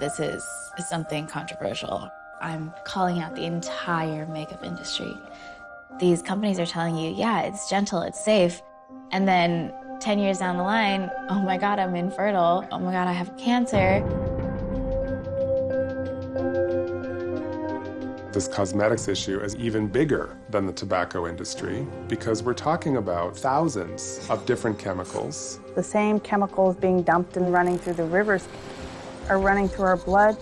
this is something controversial. I'm calling out the entire makeup industry. These companies are telling you, yeah, it's gentle, it's safe. And then 10 years down the line, oh my God, I'm infertile. Oh my God, I have cancer. This cosmetics issue is even bigger than the tobacco industry because we're talking about thousands of different chemicals. The same chemicals being dumped and running through the rivers are running through our blood.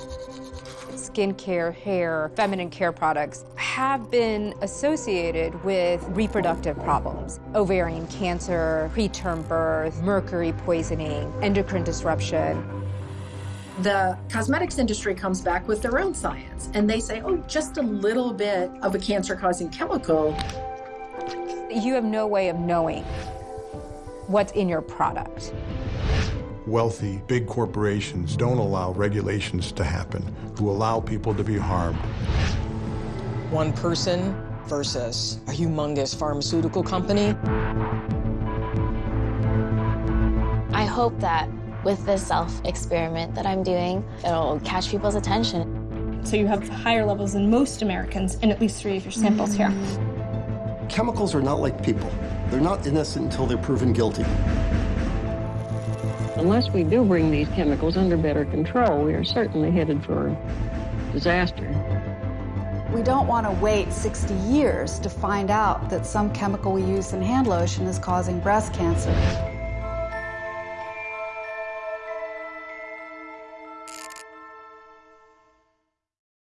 Skincare, hair, feminine care products have been associated with reproductive problems. Ovarian cancer, preterm birth, mercury poisoning, endocrine disruption. The cosmetics industry comes back with their own science and they say, oh, just a little bit of a cancer causing chemical. You have no way of knowing what's in your product. Wealthy, big corporations don't allow regulations to happen, who allow people to be harmed. One person versus a humongous pharmaceutical company. I hope that with this self-experiment that I'm doing, it'll catch people's attention. So you have higher levels than most Americans in at least three of your samples here. Chemicals are not like people. They're not innocent until they're proven guilty. Unless we do bring these chemicals under better control, we are certainly headed for disaster. We don't want to wait 60 years to find out that some chemical we use in hand lotion is causing breast cancer.